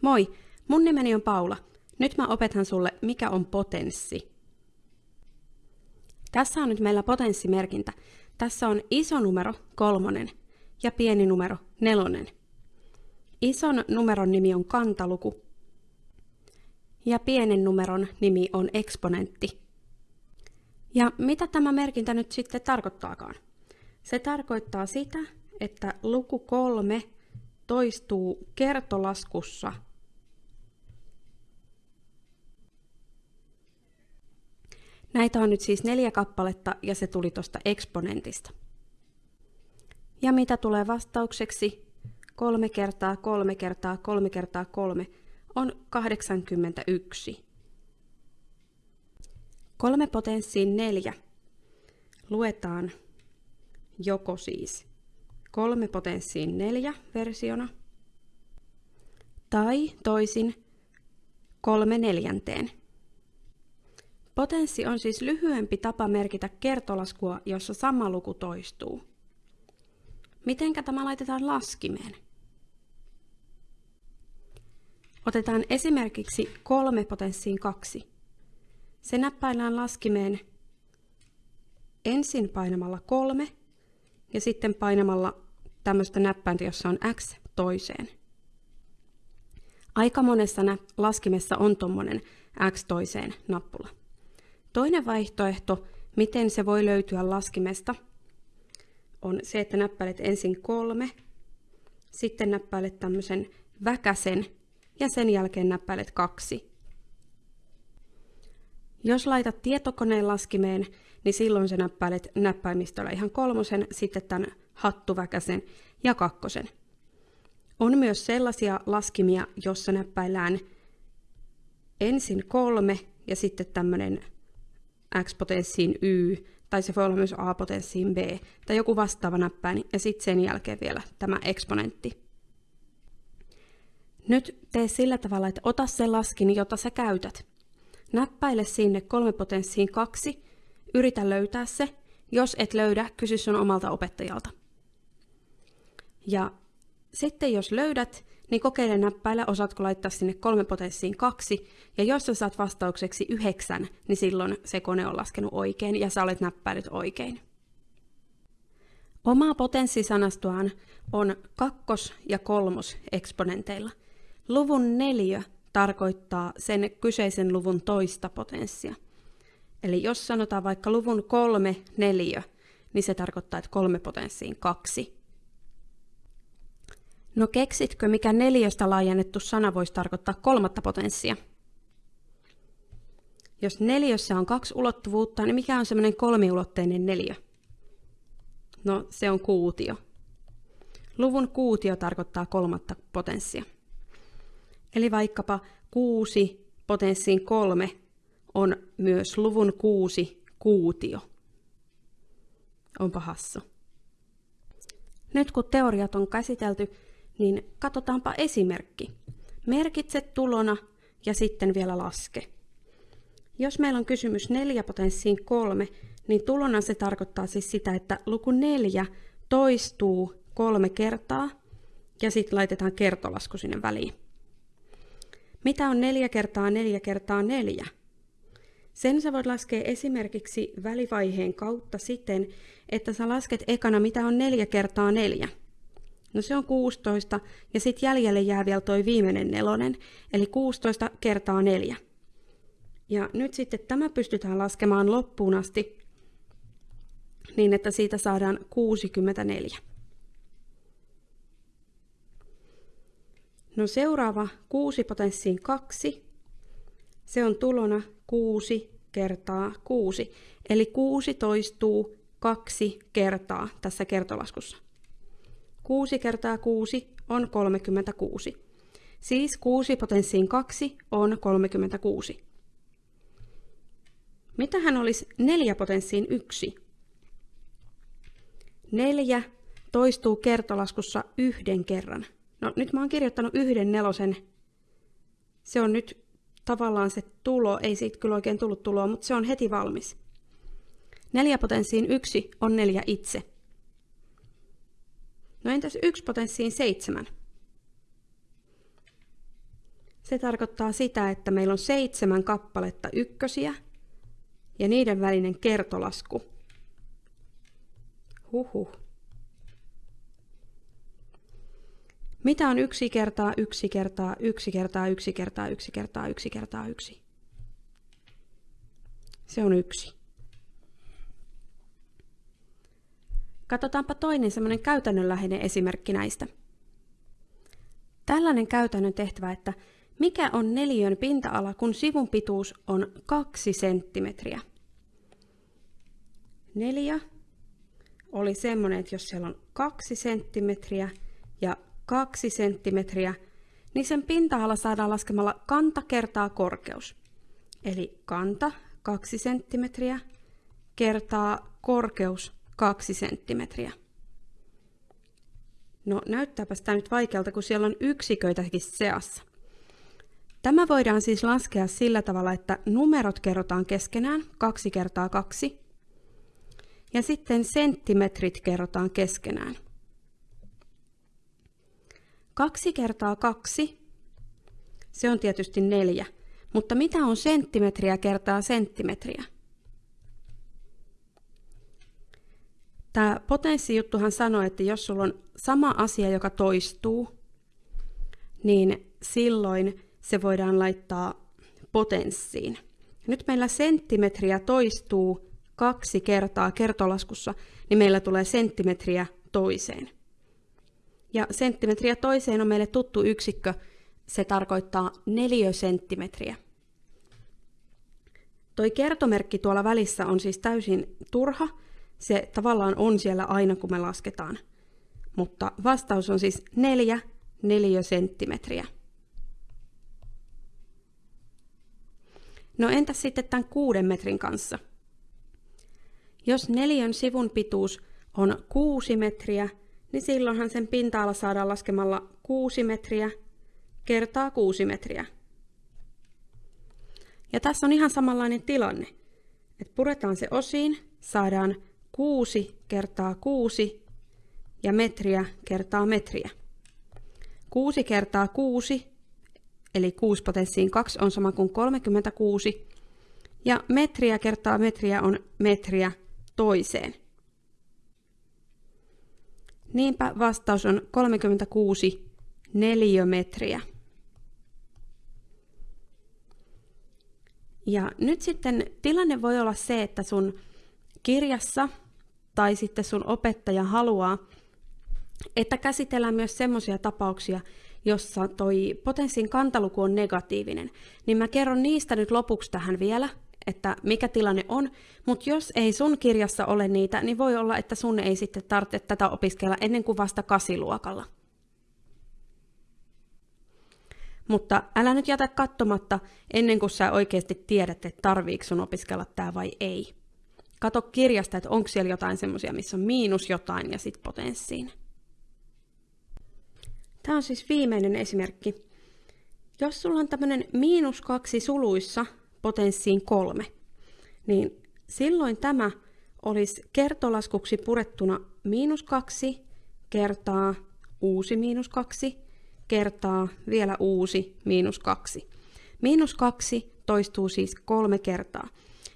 Moi, mun nimeni on Paula. Nyt mä opetan sulle, mikä on potenssi. Tässä on nyt meillä potenssimerkintä. Tässä on iso numero, kolmonen, ja pieni numero, nelonen. Ison numeron nimi on kantaluku, ja pienen numeron nimi on eksponentti. Ja mitä tämä merkintä nyt sitten tarkoittaakaan? Se tarkoittaa sitä, että luku kolme toistuu kertolaskussa Näitä on nyt siis neljä kappaletta ja se tuli tuosta eksponentista. Ja mitä tulee vastaukseksi? Kolme kertaa kolme kertaa kolme kertaa kolme on 81. Kolme potenssiin neljä luetaan joko siis kolme potenssiin neljä versiona tai toisin kolme neljänteen. Potenssi on siis lyhyempi tapa merkitä kertolaskua, jossa sama luku toistuu. Mitenkä tämä laitetaan laskimeen? Otetaan esimerkiksi kolme potenssiin kaksi. Se näppäillään laskimeen ensin painamalla kolme ja sitten painamalla tämmöistä näppäintä, jossa on x toiseen. Aika monessa laskimessa on tuommoinen x toiseen nappula. Toinen vaihtoehto, miten se voi löytyä laskimesta, on se, että näppäilet ensin kolme, sitten näppäilet tämmöisen väkäsen ja sen jälkeen näppäilet kaksi. Jos laitat tietokoneen laskimeen, niin silloin sä näppäilet näppäimistöllä ihan kolmosen, sitten tämän hattuväkäsen ja kakkosen. On myös sellaisia laskimia, jossa näppäillään ensin kolme ja sitten tämmöinen x-potenssiin y, tai se voi olla myös a-potenssiin b, tai joku vastaava näppäin, ja sitten sen jälkeen vielä tämä eksponentti. Nyt tee sillä tavalla, että ota se laskin, jota sä käytät. Näppäile sinne kolme potenssiin kaksi, yritä löytää se. Jos et löydä, kysy sun omalta opettajalta. Ja sitten jos löydät, niin kokeile näppäillä, osaatko laittaa sinne kolme potenssiin kaksi, ja jos sä saat vastaukseksi yhdeksän, niin silloin se kone on laskenut oikein ja sä olet näppäilyt oikein. Omaa potenssisanastoaan on kakkos- ja kolmos eksponenteilla. Luvun neljä tarkoittaa sen kyseisen luvun toista potenssia. Eli jos sanotaan vaikka luvun kolme neljä, niin se tarkoittaa, että kolme potenssiin kaksi. No keksitkö, mikä neljästä laajennettu sana voisi tarkoittaa kolmatta potenssia? Jos neljössä on kaksi ulottuvuutta, niin mikä on semmoinen kolmiulotteinen neljä? No, se on kuutio. Luvun kuutio tarkoittaa kolmatta potenssia. Eli vaikkapa kuusi potenssiin kolme on myös luvun kuusi kuutio. Onpa hassu. Nyt kun teoriat on käsitelty, niin katsotaanpa esimerkki. Merkitse tulona ja sitten vielä laske. Jos meillä on kysymys 4 potenssiin 3, niin tulona se tarkoittaa siis sitä, että luku 4 toistuu kolme kertaa ja sitten laitetaan kertolasku sinne väliin. Mitä on 4 kertaa 4 kertaa 4? Sen sä voit laskea esimerkiksi välivaiheen kautta siten, että sä lasket ekana mitä on 4 kertaa 4. No se on 16 ja sitten jäljelle jää vielä toi viimeinen nelonen, eli 16 kertaa 4. Ja nyt sitten tämä pystytään laskemaan loppuun asti niin, että siitä saadaan 64. No seuraava 6 potenssiin 2. Se on tulona 6 kertaa 6. Eli 6 toistuu kaksi kertaa tässä kertolaskussa. 6 kertaa 6 on 36. Siis 6 potenssiin 2 on 36. Mitähän olisi 4 potenssiin 1? 4 toistuu kertolaskussa yhden kerran. No nyt mä oon kirjoittanut yhden nelosen. Se on nyt tavallaan se tulo, ei siitä kyllä oikein tullut tuloa, mutta se on heti valmis. 4 potenssiin 1 on 4 itse. No entäs yksi potenssiin seitsemän? Se tarkoittaa sitä, että meillä on seitsemän kappaletta ykkösiä ja niiden välinen kertolasku. Huhhuh. Mitä on yksi kertaa, yksi kertaa, yksi kertaa, yksi kertaa, yksi kertaa, yksi kertaa, yksi? Se on yksi. Katsotaanpa toinen semmoinen käytännönläheinen esimerkki näistä. Tällainen käytännön tehtävä, että mikä on neliön pinta-ala, kun sivun pituus on 2 senttimetriä? Neljä oli semmoinen, että jos siellä on 2 senttimetriä ja 2 senttimetriä, niin sen pinta-ala saadaan laskemalla kanta kertaa korkeus. Eli kanta 2 senttimetriä kertaa korkeus 2 senttimetriä. No näyttääpä tämä nyt vaikealta, kun siellä on yksiköitäkin seassa. Tämä voidaan siis laskea sillä tavalla, että numerot kerrotaan keskenään 2 kertaa 2 ja sitten senttimetrit kerrotaan keskenään. 2 kertaa 2, se on tietysti 4, mutta mitä on senttimetriä kertaa senttimetriä? Tämä potenssijuttuhan sanoo, että jos sulla on sama asia, joka toistuu, niin silloin se voidaan laittaa potenssiin. Nyt meillä senttimetriä toistuu kaksi kertaa kertolaskussa, niin meillä tulee senttimetriä toiseen. Ja senttimetriä toiseen on meille tuttu yksikkö, se tarkoittaa neliösenttimetriä. Toi kertomerkki tuolla välissä on siis täysin turha, se tavallaan on siellä aina, kun me lasketaan. Mutta vastaus on siis 4 neliösenttimetriä. No entäs sitten tämän kuuden metrin kanssa? Jos neljän sivun pituus on 6 metriä, niin silloinhan sen pinta-ala saadaan laskemalla 6 metriä kertaa 6 metriä. Ja tässä on ihan samanlainen tilanne. että puretaan se osiin, saadaan 6 kertaa 6 ja metriä kertaa metriä. 6 kertaa 6, eli 6 potenssiin 2 on sama kuin 36, ja metriä kertaa metriä on metriä toiseen. Niinpä vastaus on 36 neliömetriä. Ja nyt sitten tilanne voi olla se, että sun kirjassa tai sitten sun opettaja haluaa, että käsitellään myös semmoisia tapauksia, jossa toi potenssin kantaluku on negatiivinen, niin mä kerron niistä nyt lopuksi tähän vielä, että mikä tilanne on, mutta jos ei sun kirjassa ole niitä, niin voi olla, että sun ei sitten tarvitse tätä opiskella ennen kuin vasta kasiluokalla. Mutta älä nyt jätä katsomatta ennen kuin sä oikeasti tiedät, että tarviiko sun opiskella tämä vai ei. Kato kirjasta, että onko siellä jotain semmoisia, missä on miinus jotain ja sitten potenssiin. Tämä on siis viimeinen esimerkki. Jos sulla on tämmöinen miinus kaksi suluissa potenssiin kolme, niin silloin tämä olisi kertolaskuksi purettuna miinus kaksi kertaa uusi miinus kaksi kertaa vielä uusi miinus kaksi. Miinus kaksi toistuu siis kolme kertaa.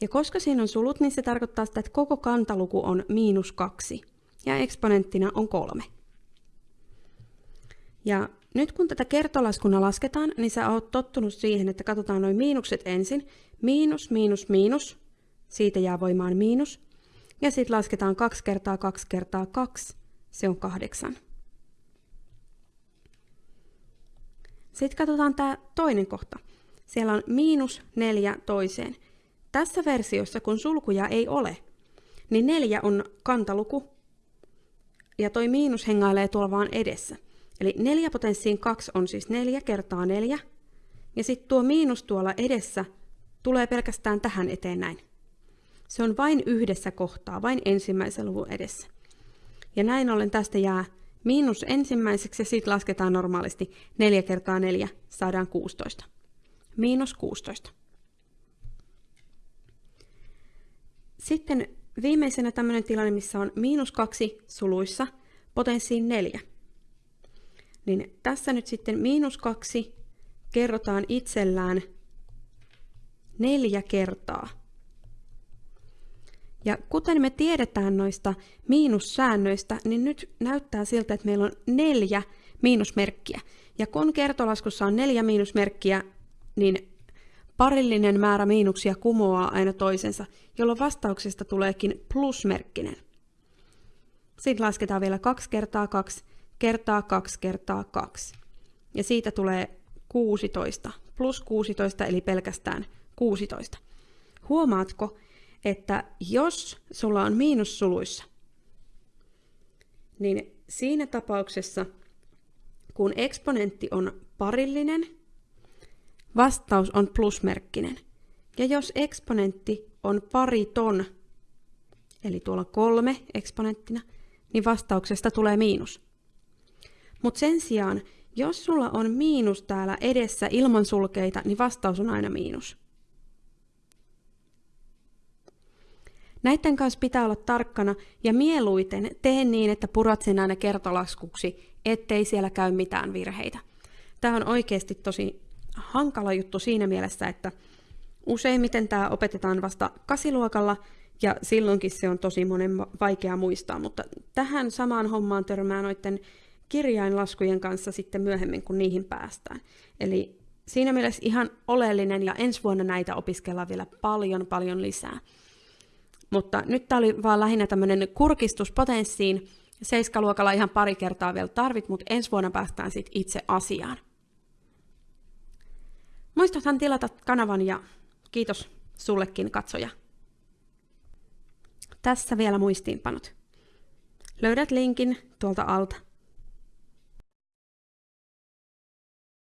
Ja koska siinä on sulut, niin se tarkoittaa sitä, että koko kantaluku on miinus kaksi ja eksponenttina on kolme. Ja nyt kun tätä kertolaskuna lasketaan, niin sä oot tottunut siihen, että katsotaan noin miinukset ensin. Miinus, miinus, miinus. Siitä jää voimaan miinus. Ja sitten lasketaan 2 kertaa 2 kertaa 2. Se on kahdeksan. Sitten katsotaan tämä toinen kohta. Siellä on miinus neljä toiseen. Tässä versiossa, kun sulkuja ei ole, niin neljä on kantaluku ja toi miinus hengailee tuolla vaan edessä. Eli 4 potenssiin 2 on siis 4 kertaa 4. Ja sitten tuo miinus tuolla edessä tulee pelkästään tähän eteen näin. Se on vain yhdessä kohtaa, vain ensimmäisen luvun edessä. Ja näin ollen tästä jää miinus ensimmäiseksi ja sitten lasketaan normaalisti 4 kertaa 4, saadaan 16. Miinus 16. Sitten viimeisenä tämmöinen tilanne, missä on miinus 2 suluissa potenssiin 4 niin tässä nyt sitten miinus 2 kerrotaan itsellään neljä kertaa. Ja kuten me tiedetään noista miinussäännöistä, niin nyt näyttää siltä, että meillä on neljä miinusmerkkiä. Ja kun kertolaskussa on neljä miinusmerkkiä, niin parillinen määrä miinuksia kumoaa aina toisensa, jolloin vastauksesta tuleekin plusmerkkinen. Sitten lasketaan vielä 2 kertaa 2 kertaa 2 kertaa 2. Ja siitä tulee 16, plus 16 eli pelkästään 16. Huomaatko, että jos sulla on miinussuluissa, niin siinä tapauksessa, kun eksponentti on parillinen, vastaus on plusmerkkinen. Ja jos eksponentti on pariton, eli tuolla kolme eksponenttina, niin vastauksesta tulee miinus. Mutta sen sijaan, jos sulla on miinus täällä edessä ilman sulkeita, niin vastaus on aina miinus. Näiden kanssa pitää olla tarkkana ja mieluiten tee niin, että purat sen aina kertolaskuksi, ettei siellä käy mitään virheitä. Tämä on oikeasti tosi hankala juttu siinä mielessä, että useimmiten tämä opetetaan vasta kasiluokalla ja silloinkin se on tosi monen vaikea muistaa, mutta tähän samaan hommaan törmää noiden kirjainlaskujen kanssa sitten myöhemmin, kun niihin päästään. Eli siinä mielessä ihan oleellinen ja ensi vuonna näitä opiskellaan vielä paljon paljon lisää. Mutta nyt tämä oli vaan lähinnä tämmöinen kurkistus potenssiin. Seiskaluokalla ihan pari kertaa vielä tarvit, mutta ensi vuonna päästään sitten itse asiaan. Muistathan tilata kanavan ja kiitos sullekin katsoja. Tässä vielä muistiinpanot. Löydät linkin tuolta alta.